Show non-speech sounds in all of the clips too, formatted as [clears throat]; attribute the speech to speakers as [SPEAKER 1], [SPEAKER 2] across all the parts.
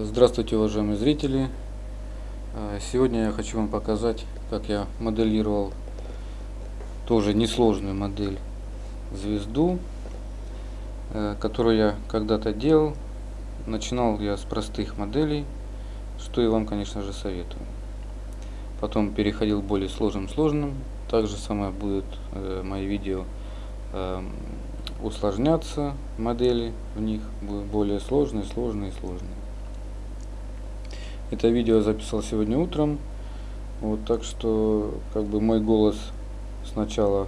[SPEAKER 1] Здравствуйте, уважаемые зрители! Сегодня я хочу вам показать, как я моделировал тоже несложную модель звезду, которую я когда-то делал. Начинал я с простых моделей, что и вам, конечно же, советую. Потом переходил к более сложным сложным. Также самое будет э, мои видео э, усложняться модели в них будут более сложные, сложные, сложные. Это видео записал сегодня утром. Вот так что как бы мой голос сначала,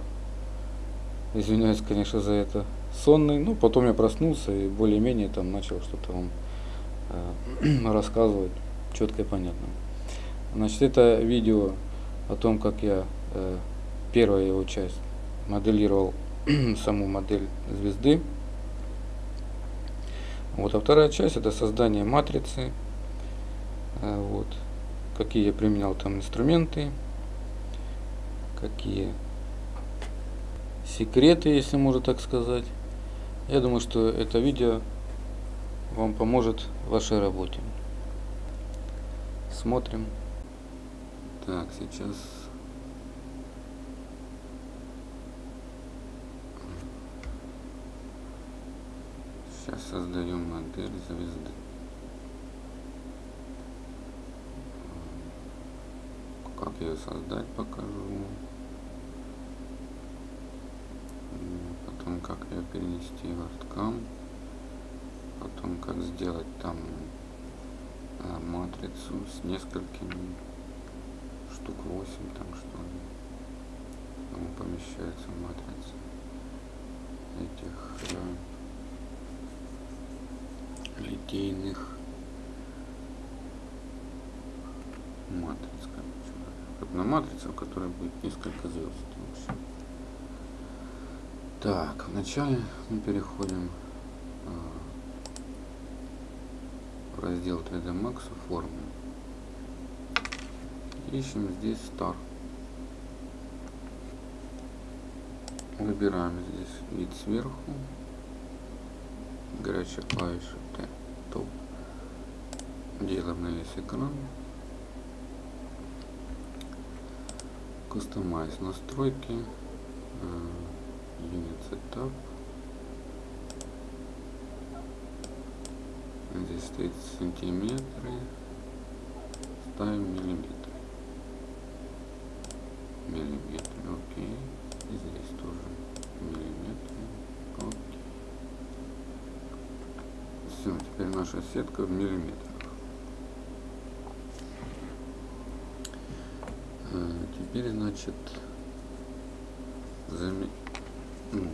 [SPEAKER 1] извиняюсь, конечно, за это, сонный, но потом я проснулся и более-менее там начал что-то вам э, [clears throat] рассказывать четко и понятно. Значит, это видео о том, как я э, первая его часть моделировал [clears throat] саму модель звезды. Вот, а вторая часть это создание матрицы вот. Какие я применял там инструменты, какие секреты, если можно так сказать. Я думаю, что это видео вам поможет в вашей работе. Смотрим. Так, сейчас сейчас создаем модель звезды. Как ее создать покажу потом как ее перенести в арткам. Потом как сделать там а, матрицу с несколькими штук 8 там что ли. Там помещается матрица этих э, литейных матриц на матрицу, в которой будет несколько звезд. Так, вначале мы переходим а, в раздел 3D Max формы. Ищем здесь Star. Выбираем здесь вид сверху. Горячая клавиша Т. Топ. Делаем на весь экран. Customize настройки, Unit Setup. Здесь стоит сантиметры, ставим миллиметры. Миллиметры, окей. И здесь тоже миллиметры, окей. Все, теперь наша сетка в миллиметрах. Теперь значит ну,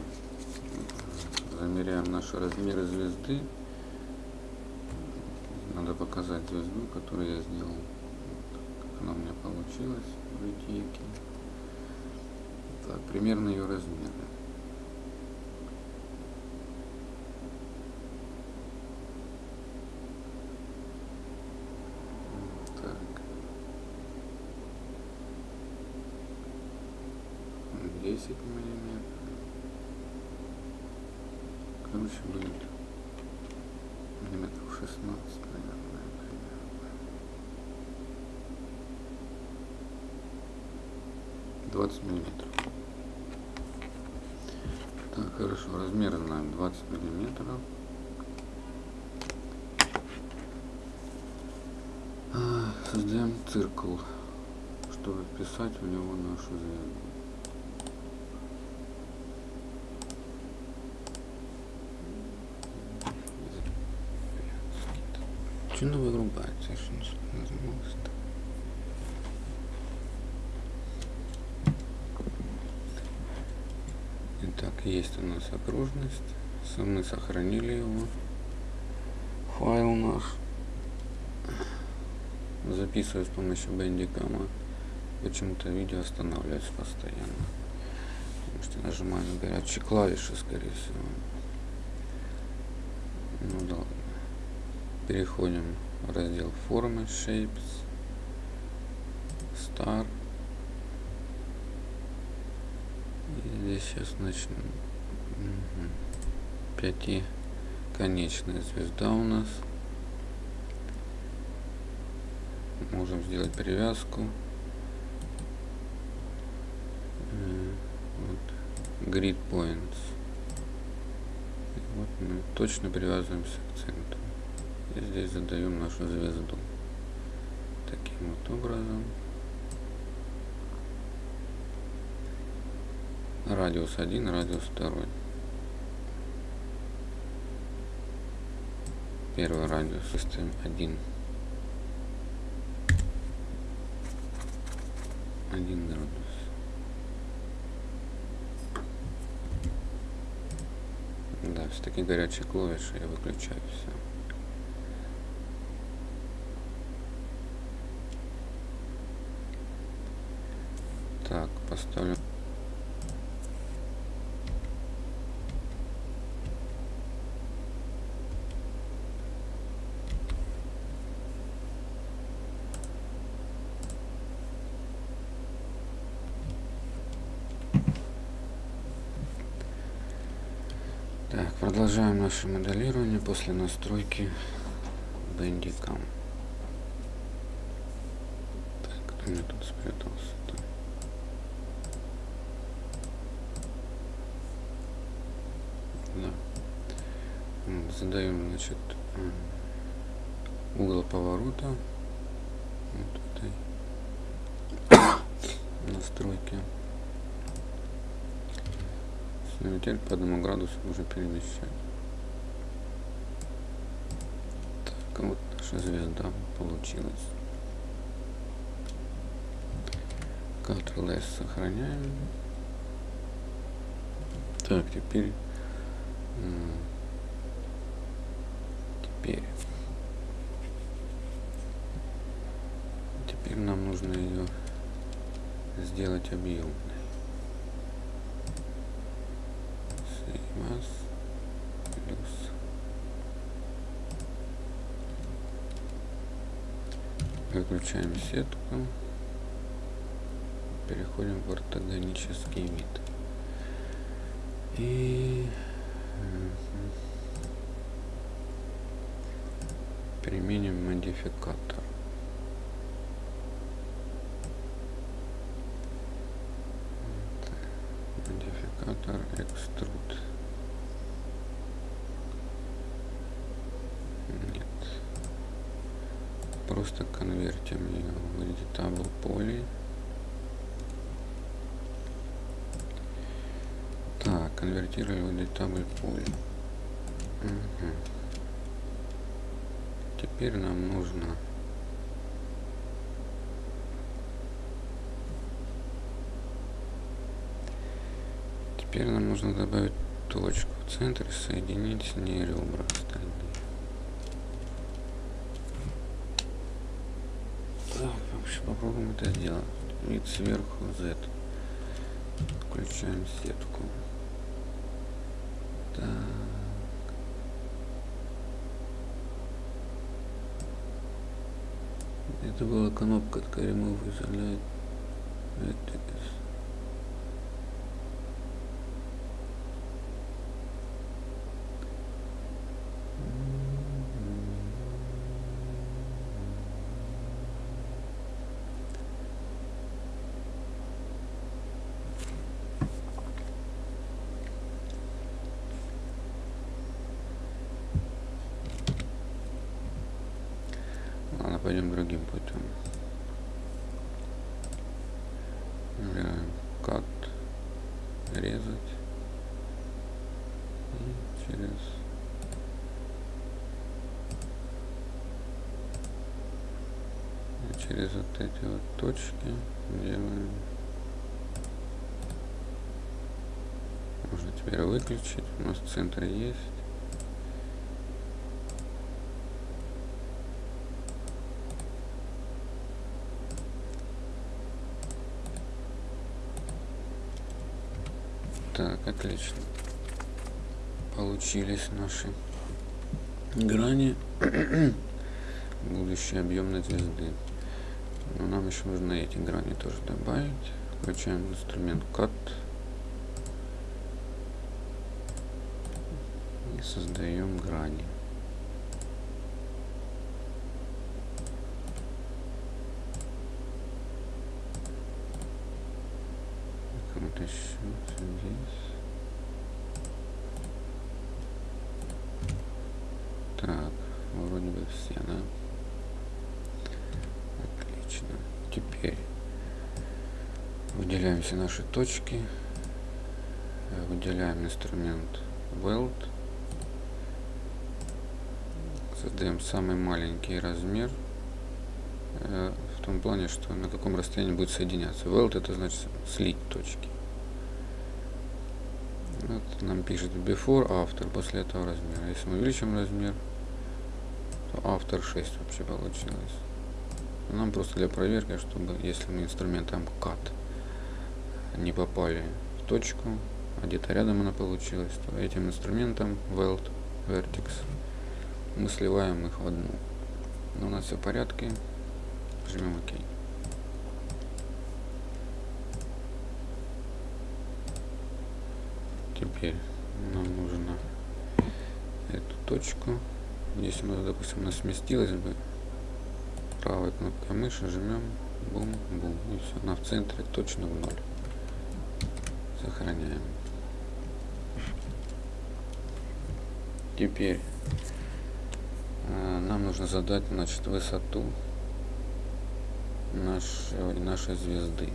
[SPEAKER 1] замеряем наши размеры звезды. Надо показать звезду которую я сделал. Как она у меня получилась в ячейке так примерно ее размеры десять миллиметров. Короче, будет миллиметров 16, наверное, примерно. 20 миллиметров. Так, хорошо, размеры знаем 20 миллиметров. Создаем циркул, чтобы вписать в него нашу звезду. Итак, есть у нас окружность. Мы сохранили его. Файл наш. Записываю с помощью бендикама. Почему-то видео останавливается постоянно. Потому что нажимаю на горячие клавиши, скорее всего. Ну да ладно переходим раздел формы shapes star и здесь сейчас начнем угу. пятиконечная звезда у нас можем сделать привязку. Вот, grid points. И вот мы точно привязываемся к центру. Здесь задаем нашу звезду. Таким вот образом. Радиус 1, радиус 2. Первый радиус выставим 1. 1 градус. Да, все-таки горячие клавиши я выключаю все. Так, поставлю Так, продолжаем наше моделирование после настройки Bandicam. Так, кто мне тут спрятался? -то? Да. Задаем, значит, угол поворота вот этой [coughs] настройки. Теперь по одному градусу можно перемещать. Так, вот наша звезда получилась. Ctrl-S сохраняем. Так. Теперь... Теперь нам нужно ее Mass плюс. Выключаем сетку. Переходим в ортогонический вид. И применим модификатор extrude просто конвертим ее в editable поле. Так, в editable поле. Угу. Теперь нам нужно Теперь нам нужно добавить точку в центр и соединить с ней ребра остальные. попробуем это сделать. Вид сверху Z. Включаем сетку. Так. Это была кнопка от Remove Isolate. Пойдем другим путем. Кат, резать. И через и через вот эти вот точки делаем. Можно теперь выключить. У нас центр есть Так, отлично. Получились наши грани [clears throat] будущей объемной звезды. Но нам еще нужно эти грани тоже добавить. Включаем инструмент Cut. И создаем грани. все, да? Отлично. Теперь выделяем все наши точки. Выделяем инструмент Weld. Создаем самый маленький размер. Э, в том плане, что на каком расстоянии будет соединяться. Weld это значит слить точки. Вот нам пишет before, after, после этого размера. Если мы увеличим размер, то after 6 вообще получилось. Нам просто для проверки, чтобы если мы инструментом cut не попали в точку, а где-то рядом она получилась, то этим инструментом weld vertex мы сливаем их в одну. Но у нас все в порядке. Жмем ОК. Теперь нам нужно эту точку. Если мы, допустим, она сместилась бы, правой кнопкой мыши жмем, бум, бум, и все, она в центре точно в ноль. Сохраняем. Теперь э, нам нужно задать значит, высоту нашей, нашей звезды.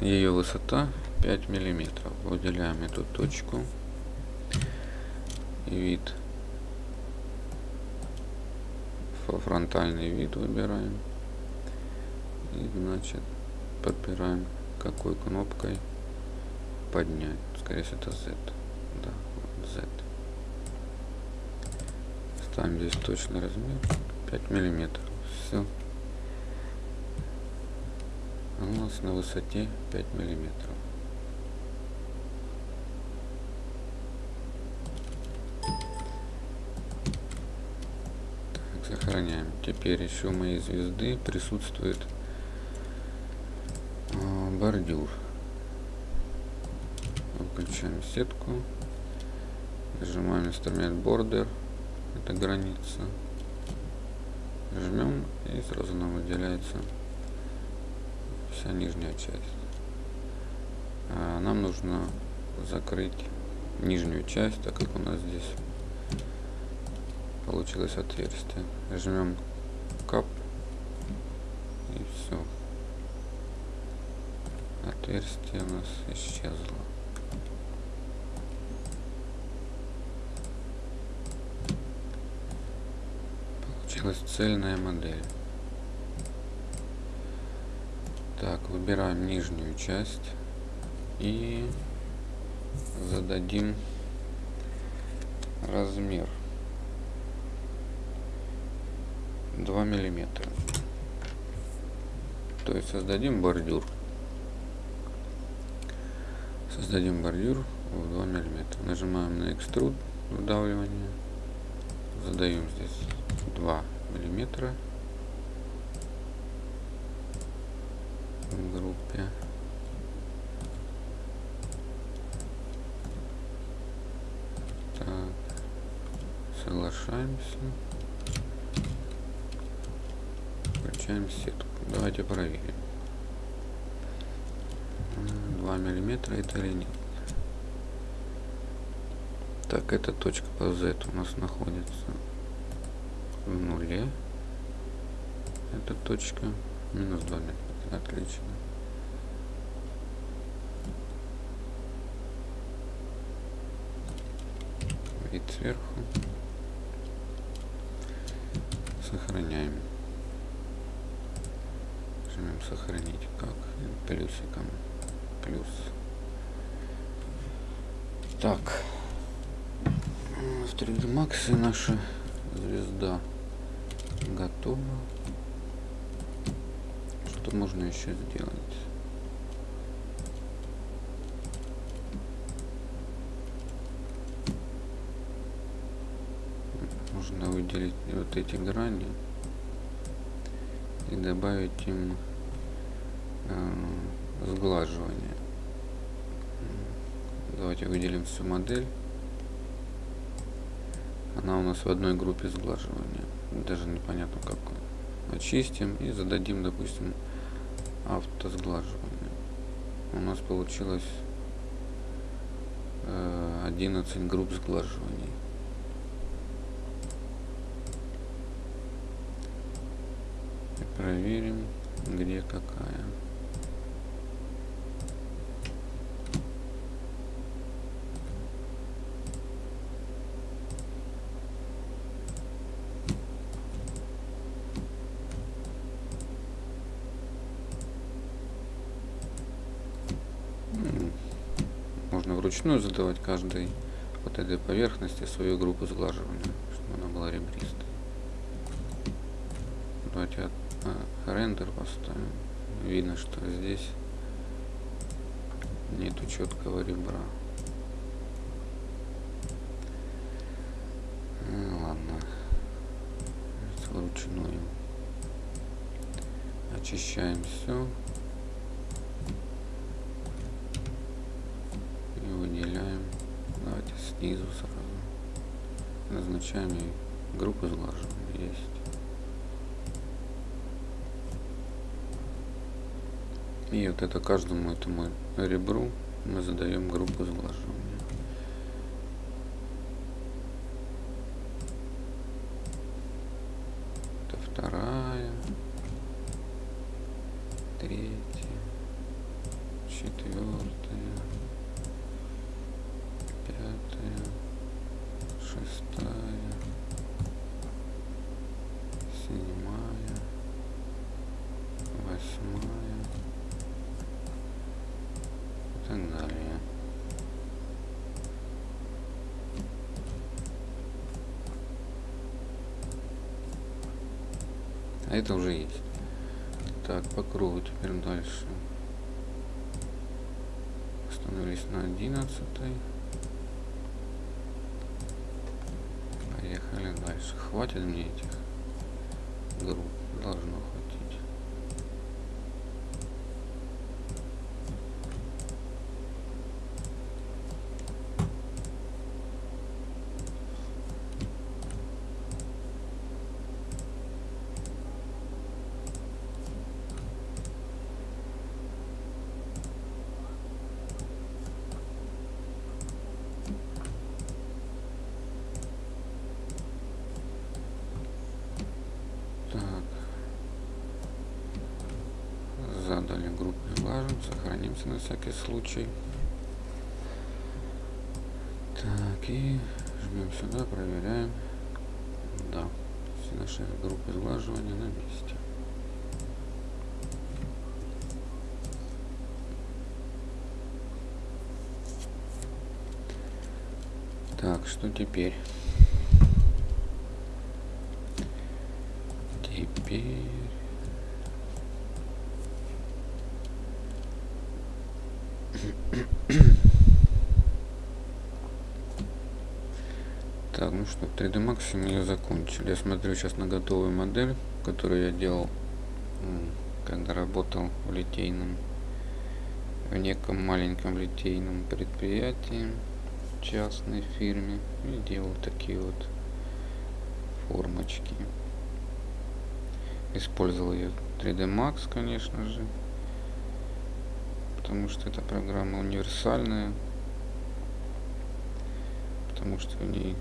[SPEAKER 1] Ее высота 5 миллиметров. Выделяем эту точку. Вид. Фронтальный вид выбираем. И значит подбираем какой кнопкой поднять. Скорее всего это Z. Да, Z. Ставим здесь точный размер. 5 миллиметров. Все. У нас на высоте 5 миллиметров. Так, сохраняем. Теперь еще моей звезды присутствует э, бордюр включаем сетку, нажимаем инструмент Border, это граница, жмем и сразу нам выделяется вся нижняя часть. А нам нужно закрыть нижнюю часть, так как у нас здесь получилось отверстие. Жмем кап и все. Отверстие у нас исчезло. получилась цельная модель. Так, выбираем нижнюю часть и зададим размер 2 миллиметра. То есть создадим бордюр. Создадим бордюр в 2 миллиметра. Нажимаем на экструд вдавливание. Задаем здесь 2 миллиметра в группе. Так, соглашаемся. Включаем сетку. Давайте проверим. 2 миллиметра это или нет. Так, эта точка по Z у нас находится в нуле. Эта точка минус 2 метра. Отлично. Вид сверху. Сохраняем. Сохранить как плюсиком. Плюс. Так. В 3D Max наша звезда готово. Что можно еще сделать? Можно выделить вот эти грани и добавить им э, сглаживание. Давайте выделим всю модель. Она у нас в одной группе сглаживания даже непонятно как очистим и зададим допустим автосглаживания. У нас получилось 11 э, групп сглаживаний. проверим, где какая. Можно вручную задавать каждой вот этой поверхности свою группу сглаживания, чтобы она была ребристой. Давайте а, рендер поставим. Видно, что здесь нету четкого ребра. Ну, ладно. Вручную. Очищаем все. И выделяем. Сразу. Назначаем группу сглаживания. Есть. И вот это каждому этому ребру мы задаем группу сглаживания. Это вторая, третья, четвертая, пятая, шестая, седьмая, восьмая. так далее. А это уже есть. Так, по кругу теперь дальше. Остановились на 11. Поехали дальше. Хватит мне этих групп. Должно хватить. задали группу влажим, сохранимся на всякий случай. Так, и жмем сюда, проверяем. Да, все наши группы сглаживания на месте. Так, что теперь? Так, ну что, 3D Max мы ее закончили. Я смотрю сейчас на готовую модель, которую я делал, когда работал в литейном, в неком маленьком литейном предприятии, частной фирме, и делал такие вот формочки. Использовал я 3D Max, конечно же, потому что эта программа универсальная, потому что в ней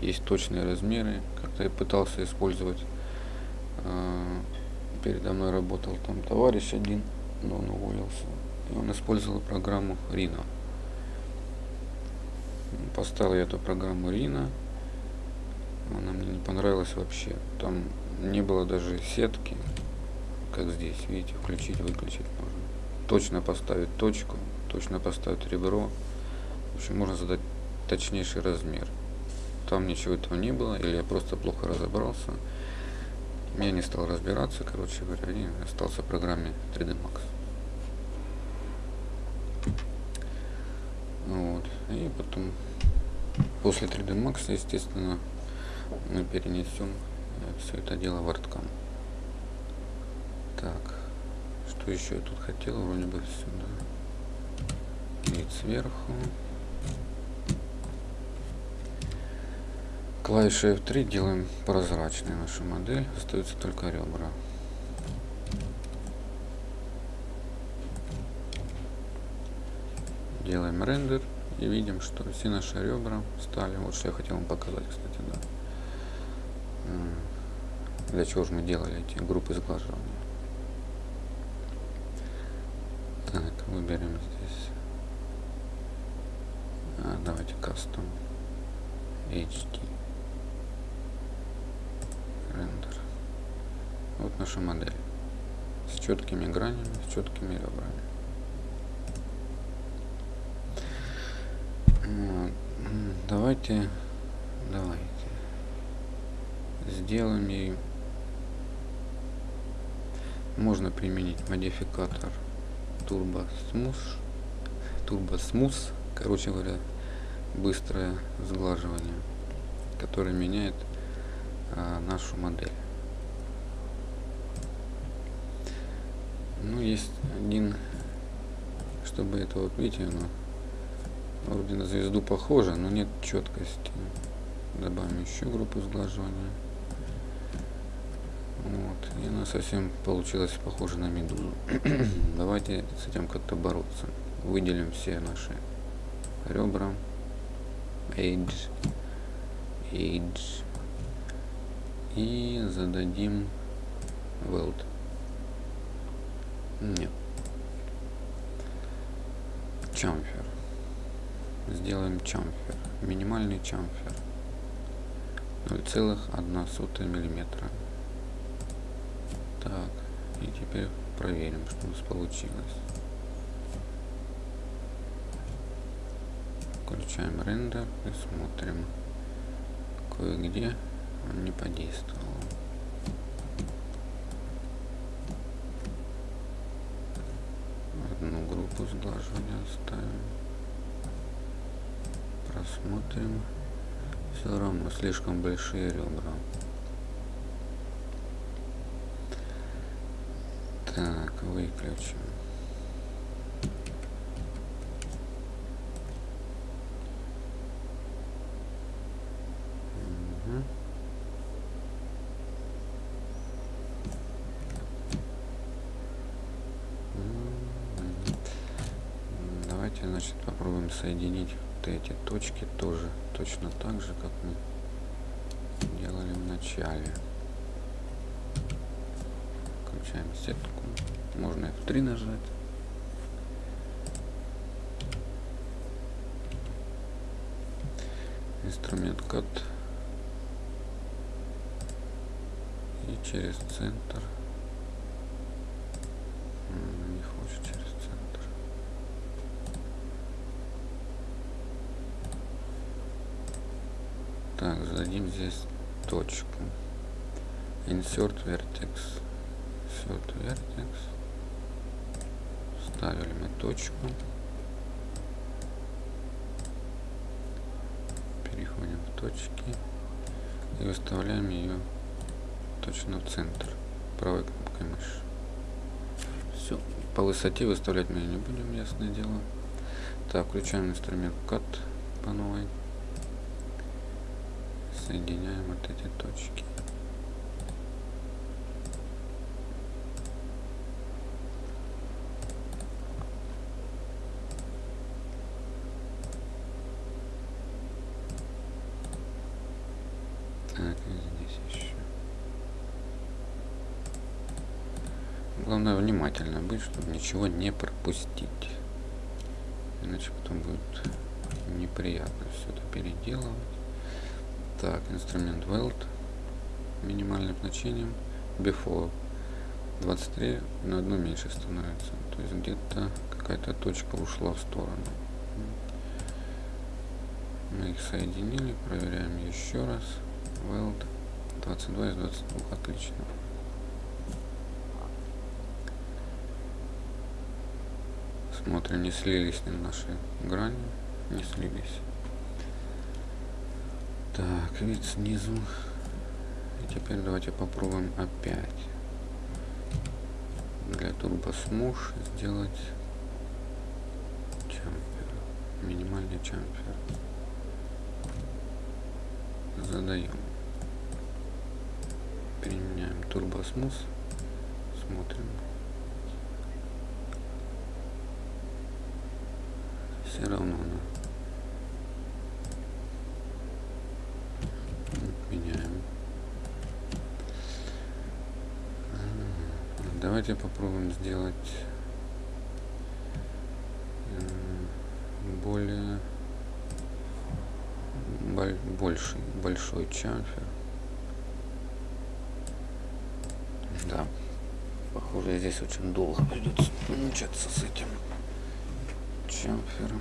[SPEAKER 1] есть точные размеры. Как-то я пытался использовать, э, передо мной работал там товарищ один, но он уволился. И он использовал программу Rino. Поставил я эту программу Rino. Она мне не понравилась вообще. Там не было даже сетки, как здесь, видите, включить, выключить можно. Точно поставить точку, точно поставить ребро. В общем, можно задать точнейший размер там ничего этого не было, или я просто плохо разобрался. Я не стал разбираться, короче говоря, и остался в программе 3D Max. Вот. И потом, после 3D Max, естественно, мы перенесем все это дело в арткам. Так, что еще я тут хотел, вроде бы сюда. Вид сверху. Клавишей F3 делаем прозрачной нашу модель. Остаются только ребра. Делаем рендер и видим, что все наши ребра стали. Вот что я хотел вам показать, кстати, да. Для чего же мы делали эти группы сглаживания. Так, выберем здесь. А, давайте кастом. H Вот наша модель с четкими гранями, с четкими ребрами. Давайте, давайте сделаем ей. Можно применить модификатор Turbo Smooth, Turbo Smooth, короче говоря, быстрое сглаживание, который меняет а, нашу модель. Ну, есть один, чтобы это вот видите, оно Вроде на звезду похоже, но нет четкости. Добавим еще группу сглаживания. Вот. И она совсем получилась похожа на медузу. [clears throat] Давайте с этим как-то бороться. Выделим все наши ребра. Edge. Edge. И зададим weld. Нет. Chamfer сделаем чамфер. Минимальный чамфер. 0,1 миллиметра. Так и теперь проверим что у нас получилось. Включаем рендер и смотрим. Кое-где он не подействовал одну группу сглаживания оставим Посмотрим. Все равно слишком большие ребра. Так, выключим. Давайте, значит, попробуем соединить вот эти точки тоже точно так же, как мы делали в начале. Включаем сетку. Можно F3 нажать. Инструмент кат. И через центр. Не хочет через Так, зададим здесь точку. Insert vertex. Insert vertex. Ставили мы точку. Переходим в точки. И выставляем ее точно в центр. Правой кнопкой мыши. Все. По высоте выставлять мы не будем, ясное дело. Так, включаем инструмент Cut по новой соединяем вот эти точки. Так, и здесь еще. Главное внимательно быть, чтобы ничего не пропустить. Иначе потом будет неприятно все это переделывать. Так, инструмент weld минимальным значением before 23 на одну меньше становится. То есть где-то какая-то точка ушла в сторону. Мы их соединили, проверяем еще раз. Weld 22 из 22, отлично. Смотрим, не слились ли наши грани, не слились. Так, вид снизу. И теперь давайте попробуем опять для турбосмуш сделать чампер. Минимальный чампер. Задаем. Применяем турбосмус. Смотрим. Все равно она меняем. Давайте попробуем сделать более больший большой чамфер. Да. Похоже здесь очень долго придется мучаться с этим чамфером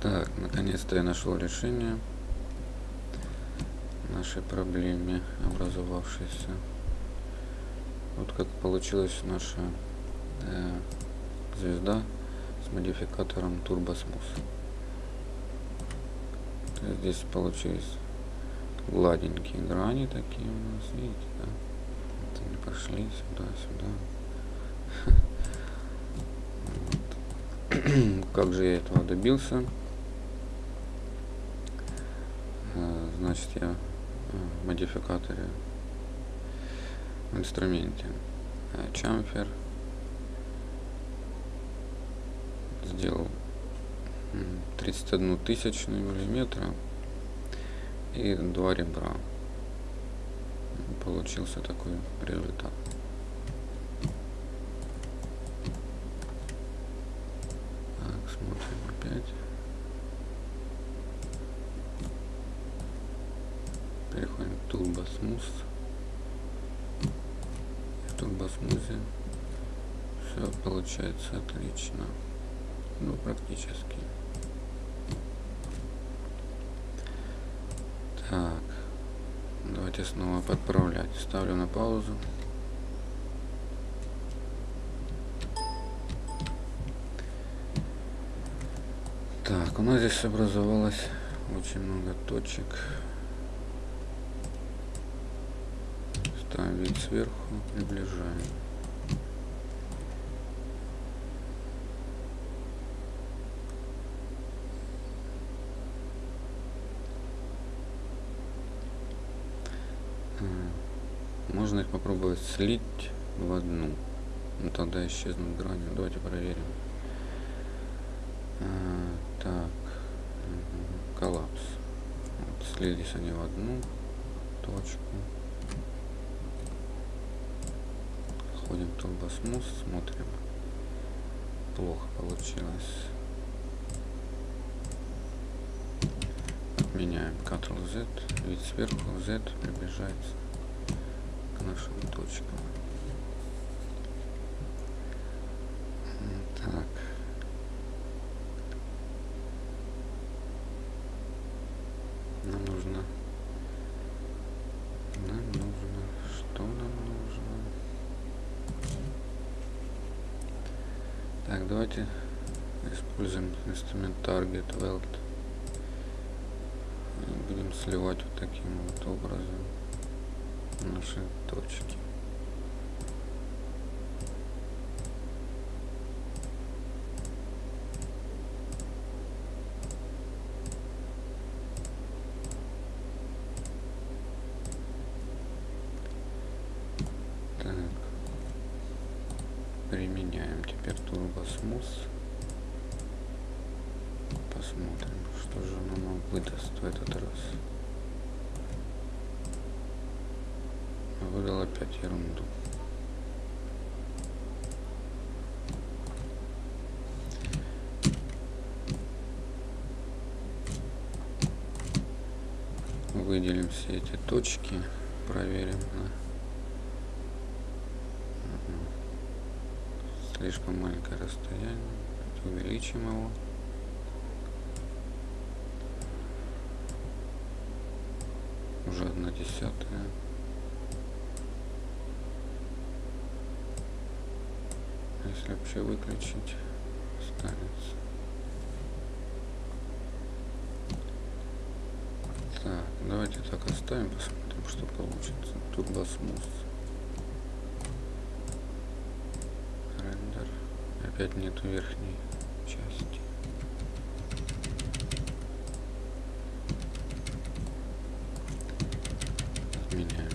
[SPEAKER 1] Так, наконец-то я нашел решение нашей проблеме образовавшейся. Вот как получилась наша э, звезда с модификатором TurboSmooth. Здесь получились гладенькие грани такие у нас, видите, да? Вот они пошли сюда, сюда. Вот. Как же я этого добился? Э, значит, я в модификаторе в инструменте чамфер сделал 31 тысячную миллиметра и два ребра. Получился такой результат. Так смотрим опять. Переходим в Smooth в Smooth все получается отлично. Ну практически так. Давайте снова подправлять. Ставлю на паузу. Так у нас здесь образовалось очень много точек. Ставим вид сверху приближаем Попробовать слить в одну. Ну, тогда исчезнут грани. Давайте проверим. А, так. Коллапс. Вот, слились они в одну точку. Ходим в турбосмус, смотрим. Плохо получилось. Отменяем Ctrl-Z, вид сверху, Z приближается нашим точкам. Так. Нам нужно... Нам нужно... Что нам нужно? Так, давайте используем инструмент Target Weld. И будем сливать вот таким вот образом наши точки. Так. Применяем теперь турбосмус. Посмотрим, что же нам выдаст в этот раз. выдал опять ерунду. Выделим все эти точки, проверим. Да. Слишком маленькое расстояние. Увеличим его. Уже одна десятая. если вообще выключить останется так давайте так оставим посмотрим что получится. Турбосмус рендер. Опять нету верхней части меняем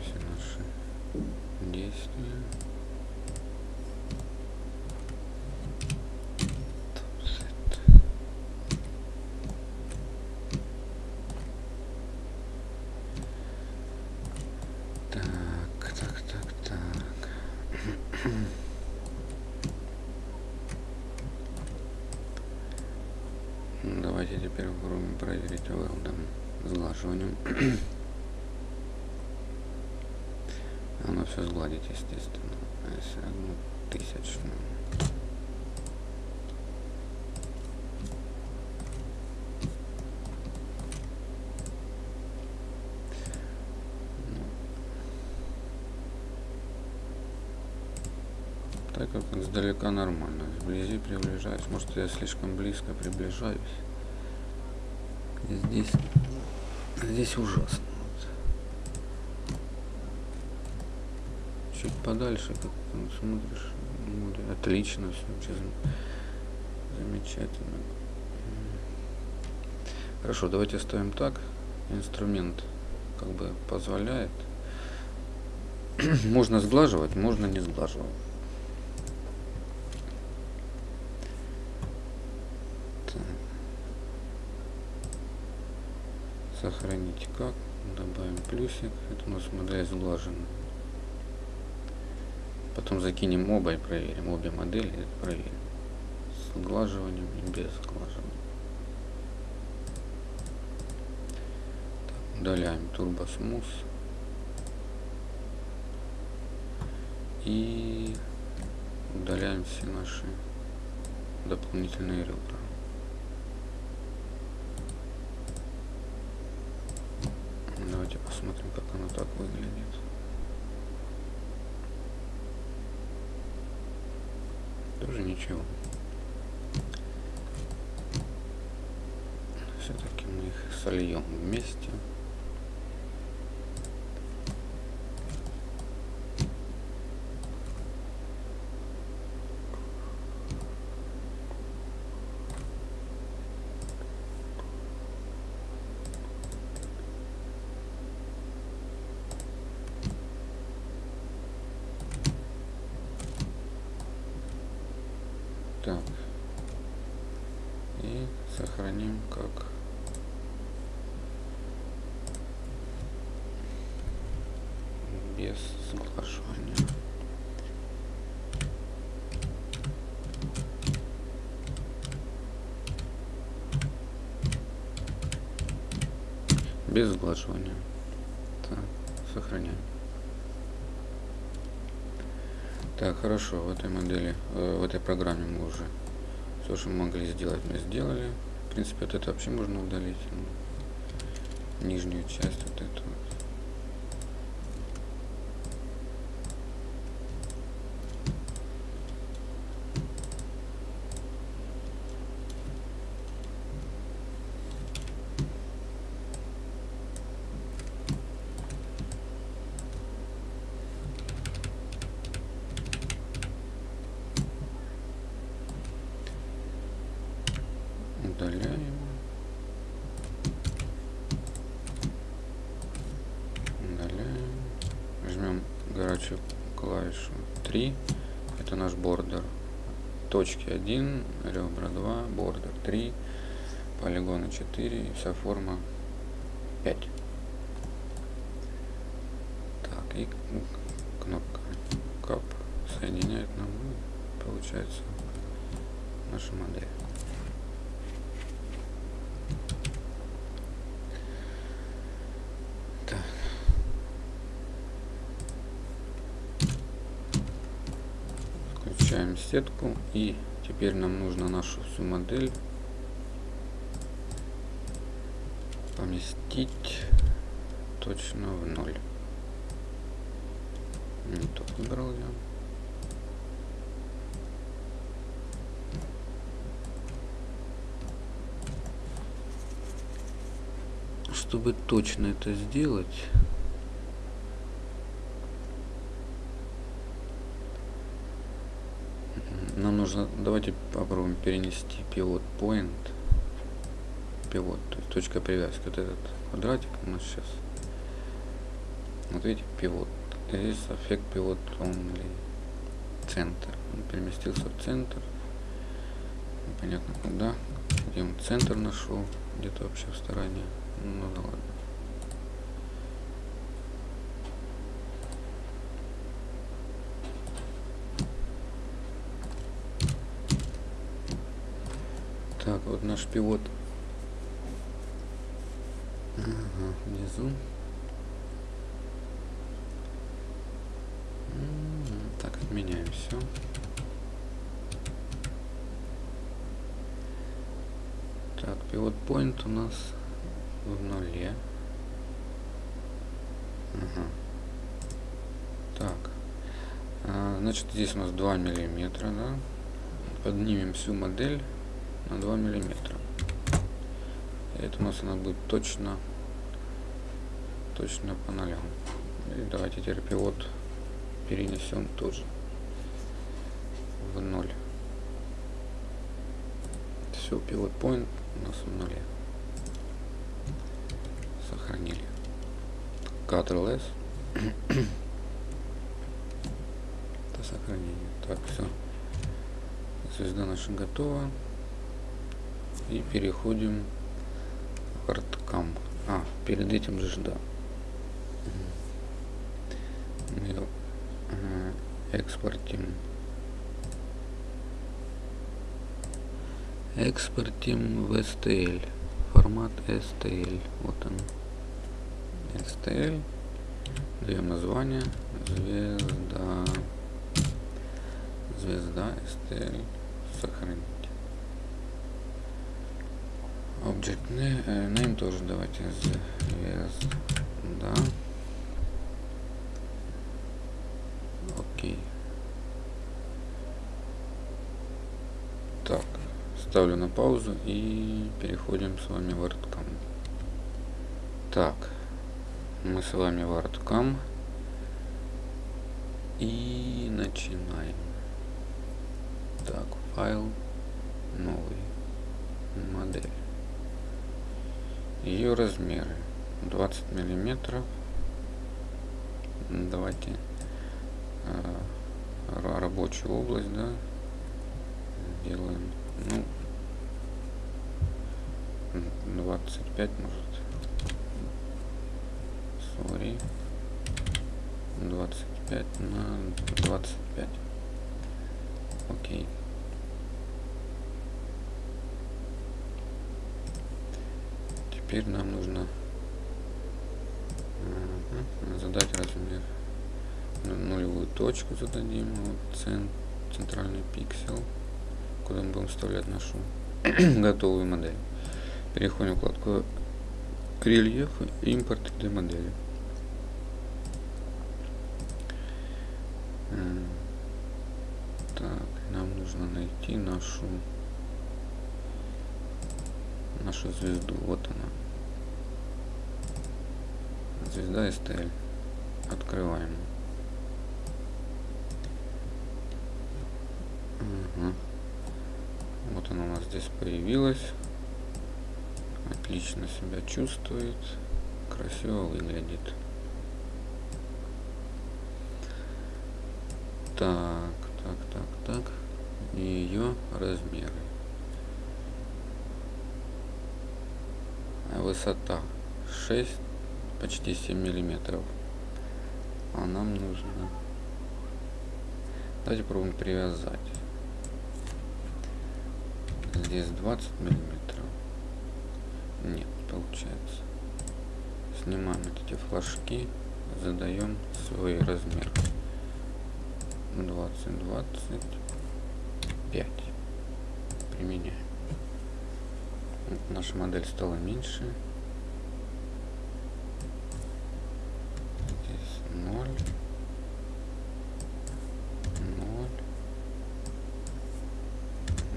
[SPEAKER 1] Оно все сгладить, естественно. А если одну тысячную. Так как издалека нормально. Вблизи приближаюсь. Может я слишком близко приближаюсь. И здесь, здесь ужасно. Чуть подальше, как там смотришь, отлично все, замечательно. Хорошо, давайте оставим так. Инструмент как бы позволяет. [clears throat] можно сглаживать, можно не сглаживать. сохранить как добавим плюсик это у нас модель сглажена. Потом закинем оба и проверим обе модели проверим. С сглаживанием и без сглаживания. Так, удаляем турбо смус и удаляем все наши дополнительные ребра Давайте посмотрим, как оно так выглядит. Ничего. Все-таки мы их сольем вместе. Так. И сохраним как без соглашения. Без сглаживания. Так, сохраняем. Так, хорошо, в этой модели, э, в этой программе мы уже все, что мы могли сделать, мы сделали. В принципе, вот это вообще можно удалить. Ну, нижнюю часть вот эту. удаляем. Удаляем. Возьмем горячую клавишу 3. Это наш бордер. Точки 1, ребра 2, бордер 3, полигоны 4 и вся форма 5. Так, и кнопка кап соединяет нам, получается, наша модель. Включаем сетку и теперь нам нужно нашу всю модель поместить точно в ноль. Не тот выбрал я. Чтобы точно это сделать, нам нужно, давайте попробуем перенести пивот point, пивот, то есть точка привязки, вот этот квадратик у нас сейчас, вот видите, пивот, здесь эффект пивот only, центр, он переместился в центр, непонятно куда, где он центр нашел, где-то вообще в стороне, ну да ладно. Так, вот наш пивот ага, внизу. все. Так, пивот point у нас в нуле. Ага. Так. А, значит, здесь у нас 2 миллиметра, да? Поднимем всю модель на 2 миллиметра. Это у нас она будет точно, точно по нолям. И давайте теперь пивот перенесем тоже в ноль. Все, пивот point у нас в нуле. Сохранили. Ctrl S. [coughs] Это сохранение. Так, все. Звезда наша готова. И переходим в ArtCam. А, перед этим же да. Мы э, экспортим. Экспортим в STL. Формат STL. Вот он. STL. Даем название. Звезда. Звезда STL. Сохранить. Object name, name тоже давайте звезда. Окей. Так, ставлю на паузу и переходим с вами в ArtCam. Так, мы с вами в ArtCam и начинаем. Так, файл новый модель ее размеры 20 миллиметров. Давайте э, рабочую область да делаем ну 25 может. Sorry 25 на 25 окей теперь нам нужно задать размер. Нулевую точку зададим вот цент, центральный пиксель куда мы будем вставлять нашу [clears throat] готовую модель. Переходим в вкладку рельеф импорт 3d модели так нам нужно найти нашу нашу звезду. Вот она. Звезда STL. Открываем. Угу. Вот она у нас здесь появилась. Отлично себя чувствует. Красиво выглядит. Так, так, так, так. И ее размеры. Высота 6 почти 7 миллиметров. А нам нужно. Давайте пробуем привязать. Здесь 20 миллиметров. Нет получается. Снимаем эти флажки задаем свой размер 20 25 применяем наша модель стала меньше. Здесь 0.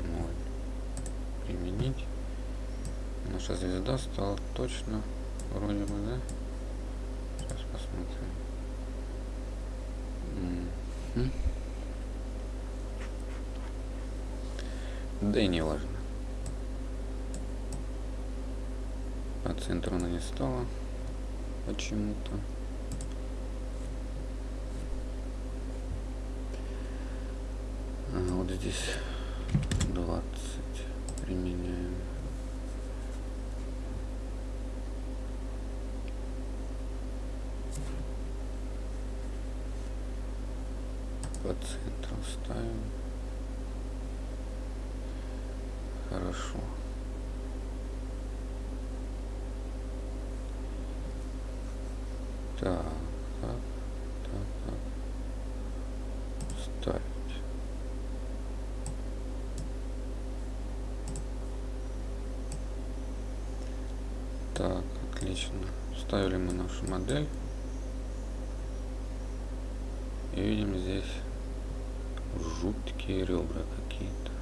[SPEAKER 1] 0. Применить. Наша звезда стала точно вроде бы, да? Сейчас посмотрим. Да и не важно. По центру она не стала почему-то. А, вот здесь 20 применяем. По центру ставим. Хорошо. Так, так, так, так. Ставить. Отлично. Вставили мы нашу модель. И видим здесь жуткие ребра какие-то.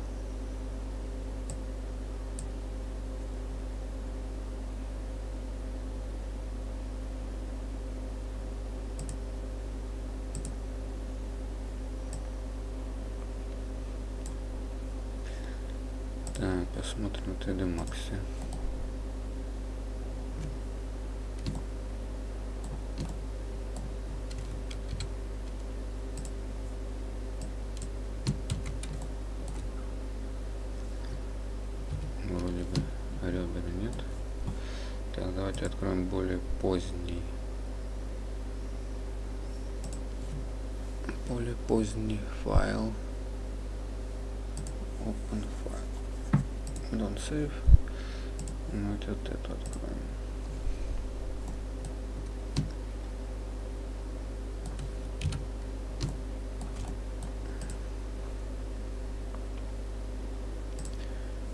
[SPEAKER 1] Так, посмотрим 3D Max. Вроде бы ребер нет. Так, давайте откроем более поздний. Более поздний файл. Open file. Save. Ну, вот эту откроем.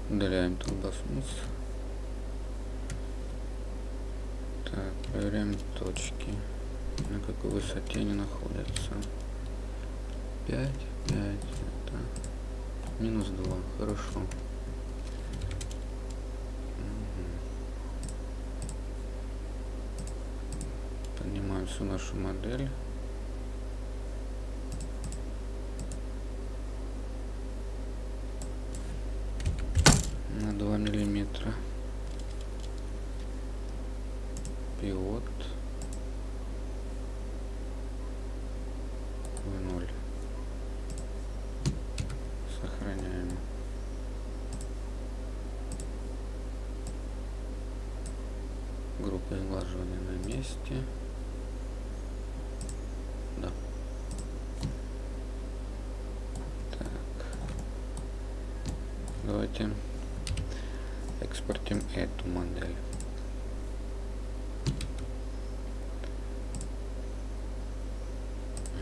[SPEAKER 1] Удаляем турбосмус. Так, проверяем точки. На какой высоте они находятся. 5, 5, это минус 2, хорошо. Всю нашу модель. на 2 миллиметра. Пивот в ноль. Сохраняем. Группа сглаживания на месте да так давайте экспортим эту модель.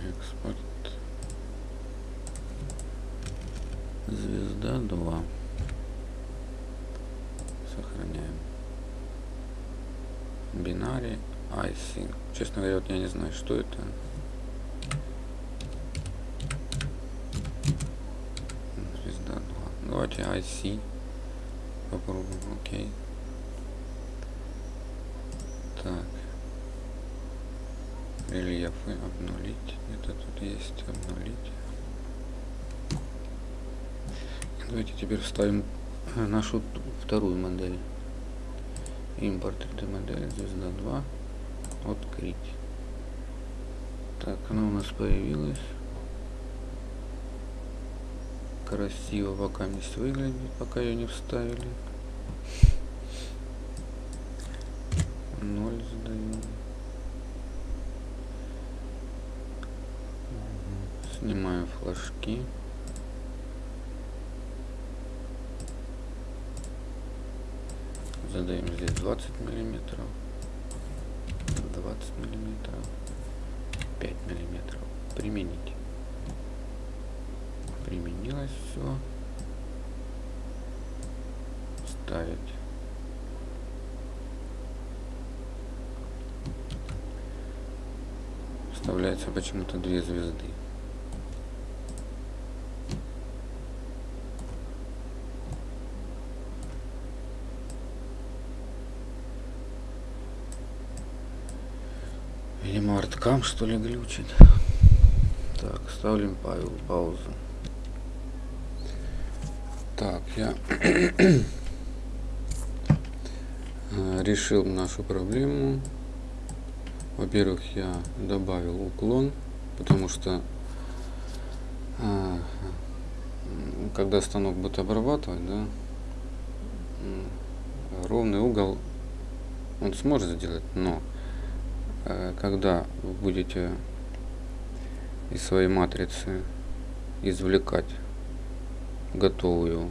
[SPEAKER 1] Экспорт. Звезда 2. Сохраняем. Бинари IC. Честно говоря, вот я не знаю, что это. Звезда 2. Давайте IC попробуем, окей. Так. Рельефы обнулить. Это тут есть обнулить. Давайте теперь вставим нашу вторую модель. Импорт 3D модель звезда 2. Открыть. Так, она у нас появилась. Красиво пока не выглядит, пока ее не вставили. Ноль задаем. Снимаем флажки. Задаем здесь 20 миллиметров. 20 миллиметров. 5 миллиметров. Применить. Применилось все. Ставить. Вставляется почему-то две звезды. Арткам что ли глючит. Так, ставим пау паузу. Так, я [clears throat] решил нашу проблему. Во-первых, я добавил уклон, потому что когда станок будет обрабатывать, да, ровный угол он сможет сделать, но когда вы будете из своей матрицы извлекать готовую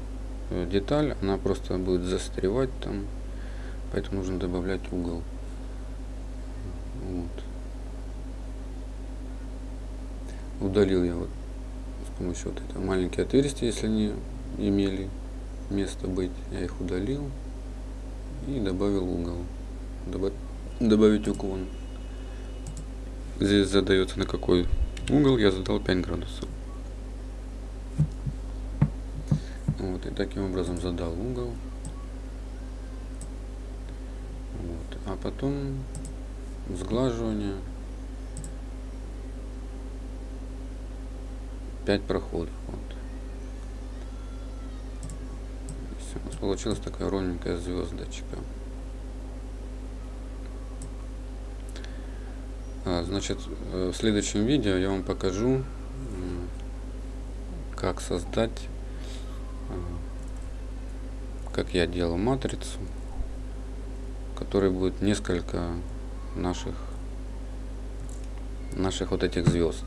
[SPEAKER 1] э, деталь, она просто будет застревать там, поэтому нужно добавлять угол. Вот. Удалил я вот с помощью вот этого маленькие отверстия, если они имели место быть, я их удалил и добавил угол. добавить уклон. Здесь задается на какой угол, я задал 5 градусов. Вот, и таким образом задал угол. Вот, а потом сглаживание 5 проходов. Вот. Все, у нас получилась такая ровненькая звездочка. А, значит, э, в следующем видео я вам покажу, как создать, э, как я делал матрицу, в которой будет несколько наших наших вот этих звезд.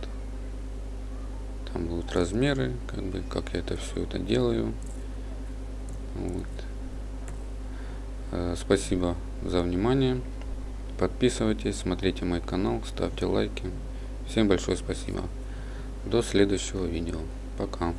[SPEAKER 1] Там будут размеры, как бы, как я это все это делаю. Вот. Э, спасибо за внимание. Подписывайтесь, смотрите мой канал, ставьте лайки. Всем большое спасибо. До следующего видео. Пока.